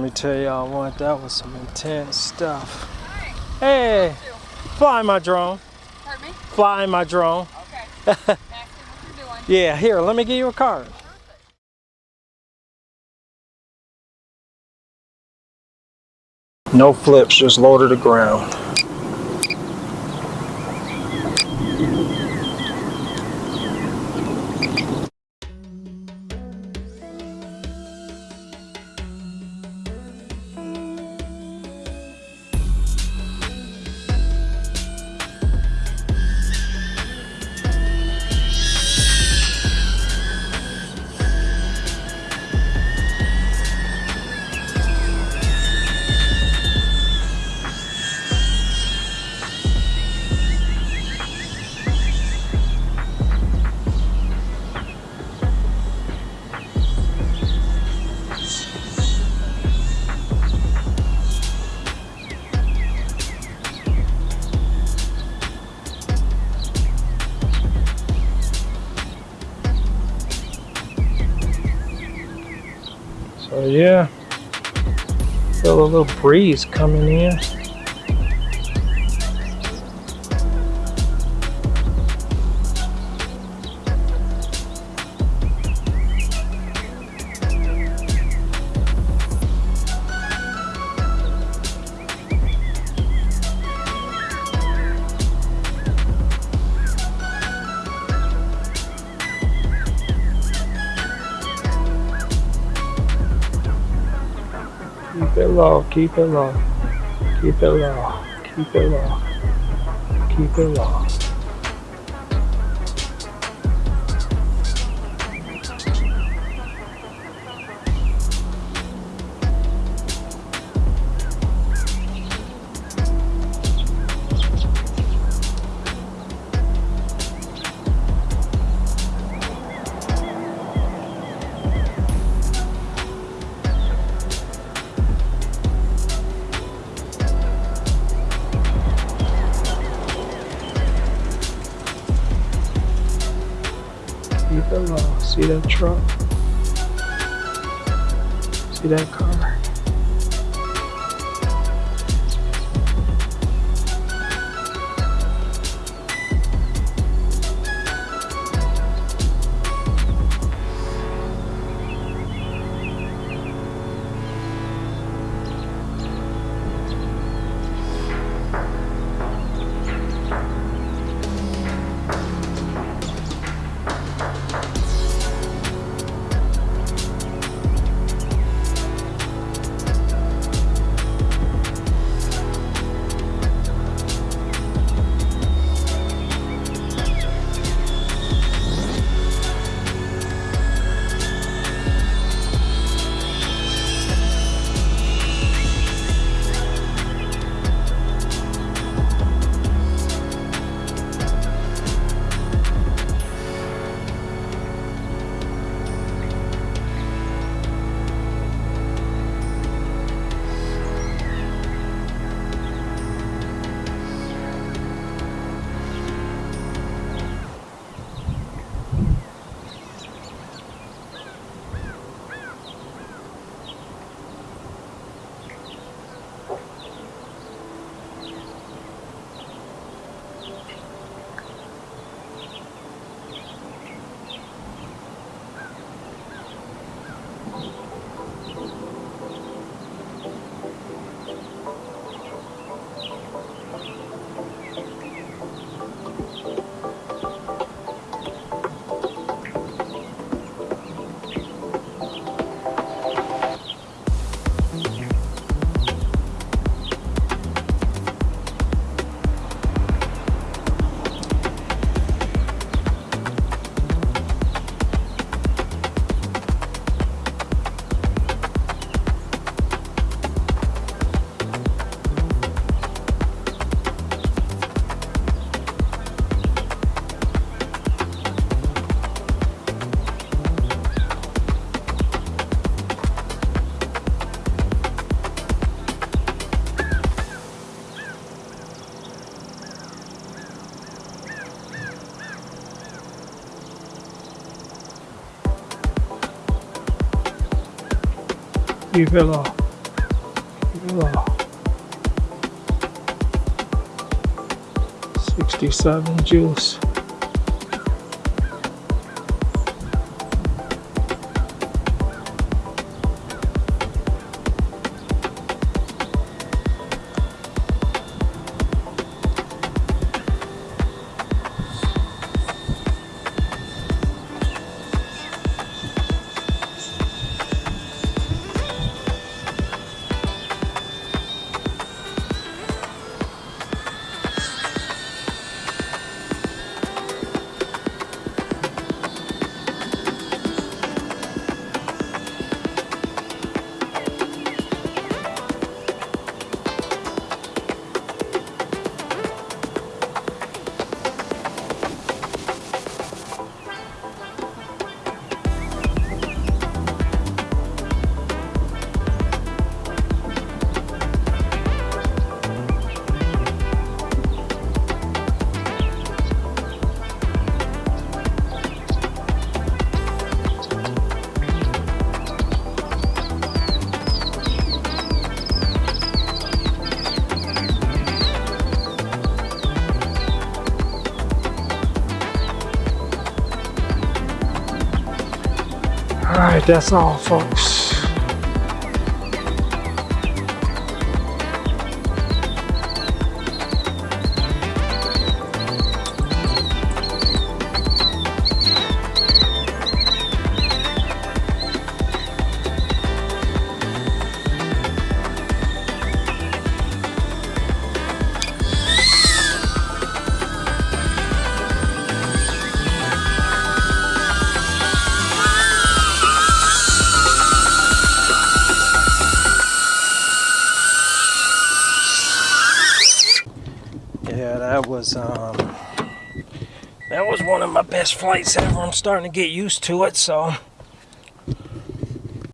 let me tell y'all what, that was some intense stuff. Hey, fly my drone. Pardon me? Fly my drone. Okay. What doing. Yeah, here, let me give you a card. No flips, just low to the ground. So yeah, feel a little breeze coming in. Low, keep it low, keep it low, keep it low, keep it low. It. See that truck? See that car? You fell off. You fell off. 67 joules. Juice. Alright, that's all, folks. That was um that was one of my best flights ever. I'm starting to get used to it, so